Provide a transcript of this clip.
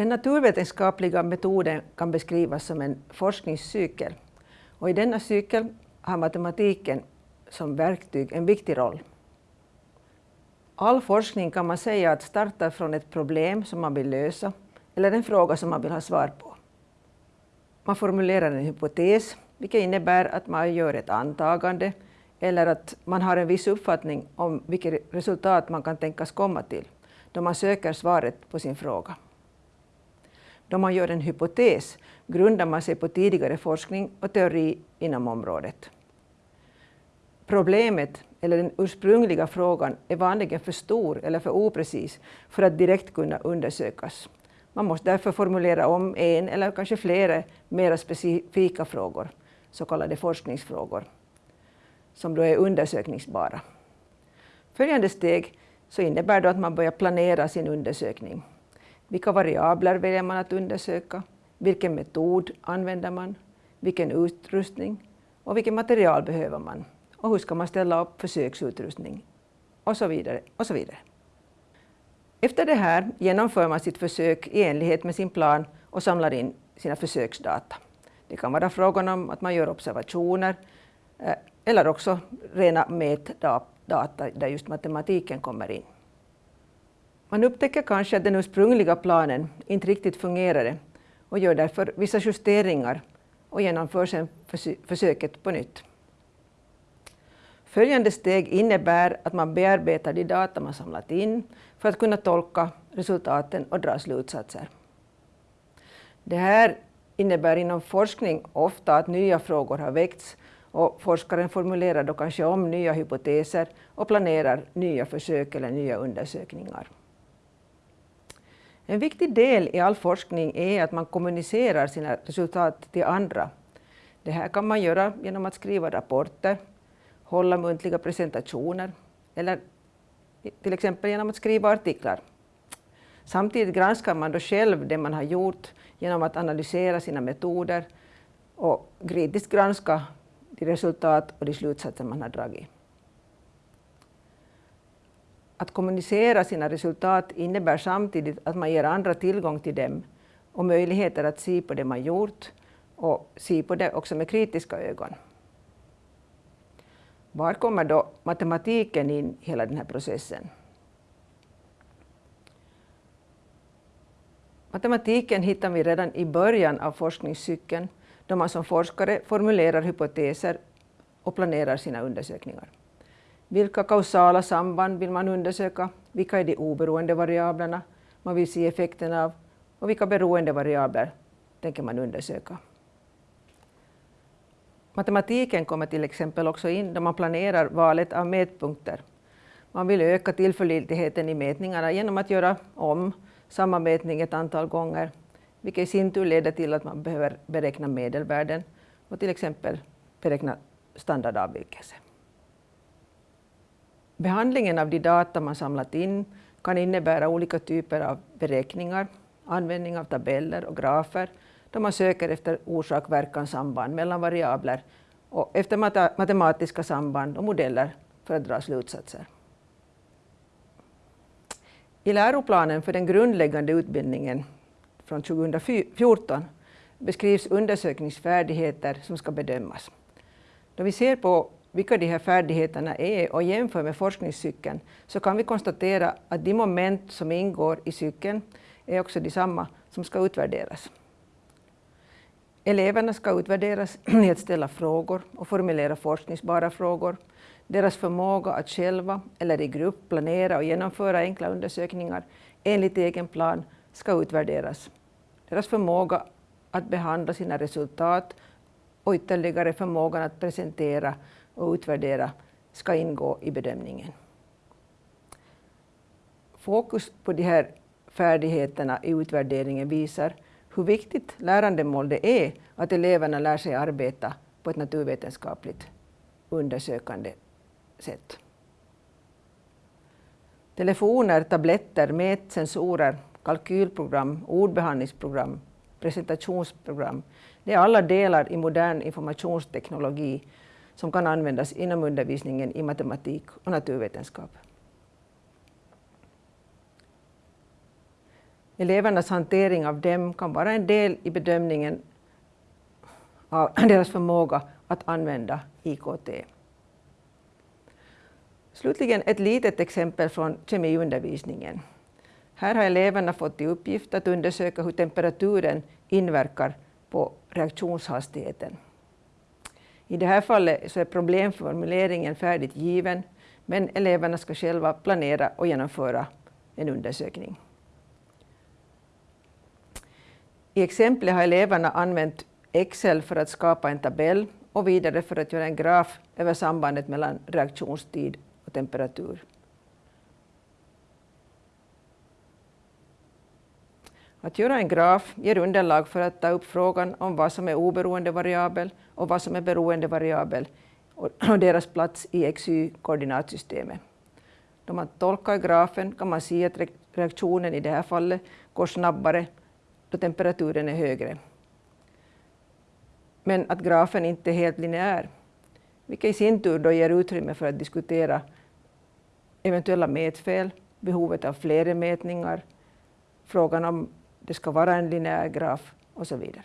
Den naturvetenskapliga metoden kan beskrivas som en forskningscykel. Och I denna cykel har matematiken som verktyg en viktig roll. All forskning kan man säga att startar från ett problem som man vill lösa eller en fråga som man vill ha svar på. Man formulerar en hypotes, vilket innebär att man gör ett antagande eller att man har en viss uppfattning om vilket resultat man kan tänkas komma till då man söker svaret på sin fråga. Då man gör en hypotes grundar man sig på tidigare forskning och teori inom området. Problemet eller den ursprungliga frågan är vanligen för stor eller för oprecis för att direkt kunna undersökas. Man måste därför formulera om en eller kanske flera mera specifika frågor, så kallade forskningsfrågor, som då är undersökningsbara. Följande steg så innebär då att man börjar planera sin undersökning. Vilka variabler väljer man att undersöka? Vilken metod använder man? Vilken utrustning? Och vilket material behöver man? Och hur ska man ställa upp försöksutrustning? Och så vidare. Och så vidare. Efter det här genomför man sitt försök i enlighet med sin plan och samlar in sina försöksdata. Det kan vara frågan om att man gör observationer eh, eller också rena mätdata där just matematiken kommer in. Man upptäcker kanske att den ursprungliga planen inte riktigt fungerade och gör därför vissa justeringar och genomför sedan försöket på nytt. Följande steg innebär att man bearbetar de data man samlat in för att kunna tolka resultaten och dra slutsatser. Det här innebär inom forskning ofta att nya frågor har väckts och forskaren formulerar då kanske om nya hypoteser och planerar nya försök eller nya undersökningar. En viktig del i all forskning är att man kommunicerar sina resultat till andra. Det här kan man göra genom att skriva rapporter, hålla muntliga presentationer eller till exempel genom att skriva artiklar. Samtidigt granskar man då själv det man har gjort genom att analysera sina metoder och kritiskt granska de resultat och de slutsatser man har dragit. Att kommunicera sina resultat innebär samtidigt att man ger andra tillgång till dem och möjligheter att se på det man gjort och se på det också med kritiska ögon. Var kommer då matematiken in i hela den här processen? Matematiken hittar vi redan i början av forskningscykeln då man som forskare formulerar hypoteser och planerar sina undersökningar. Vilka kausala samband vill man undersöka? Vilka är de oberoende variablerna man vill se effekterna av? Och vilka beroende variabler tänker man undersöka? Matematiken kommer till exempel också in då man planerar valet av mätpunkter. Man vill öka tillförlitligheten i mätningarna genom att göra om samma mätning ett antal gånger, vilket i sin tur leder till att man behöver beräkna medelvärden och till exempel beräkna standardavvikelse. Behandlingen av de data man samlat in kan innebära olika typer av beräkningar, användning av tabeller och grafer då man söker efter orsak-verkan-samband mellan variabler och efter matematiska samband och modeller för att dra slutsatser. I läroplanen för den grundläggande utbildningen från 2014 beskrivs undersökningsfärdigheter som ska bedömas. Då vi ser på vilka de här färdigheterna är och jämför med forskningscykeln så kan vi konstatera att de moment som ingår i cykeln är också de samma som ska utvärderas. Eleverna ska utvärderas i att ställa frågor och formulera forskningsbara frågor. Deras förmåga att själva eller i grupp planera och genomföra enkla undersökningar enligt egen plan ska utvärderas. Deras förmåga att behandla sina resultat och ytterligare förmågan att presentera och utvärdera ska ingå i bedömningen. Fokus på de här färdigheterna i utvärderingen visar hur viktigt lärandemål det är att eleverna lär sig arbeta på ett naturvetenskapligt undersökande sätt. Telefoner, tabletter, mätsensorer, kalkylprogram, ordbehandlingsprogram presentationsprogram. Det är alla delar i modern informationsteknologi som kan användas inom undervisningen i matematik och naturvetenskap. Elevernas hantering av dem kan vara en del i bedömningen av deras förmåga att använda IKT. Slutligen ett litet exempel från kemiundervisningen. Här har eleverna fått i uppgift att undersöka hur temperaturen inverkar på reaktionshastigheten. I det här fallet så är problemformuleringen färdigt given, men eleverna ska själva planera och genomföra en undersökning. I exemplet har eleverna använt Excel för att skapa en tabell och vidare för att göra en graf över sambandet mellan reaktionstid och temperatur. Att göra en graf ger underlag för att ta upp frågan om vad som är oberoende variabel och vad som är beroende variabel och deras plats i XY-koordinatsystemet. Då man tolkar grafen kan man se att reaktionen i det här fallet går snabbare då temperaturen är högre. Men att grafen inte är helt linjär, vilket i sin tur då ger utrymme för att diskutera eventuella mätfel, behovet av fler mätningar, frågan om det ska vara en linjär graf och så vidare.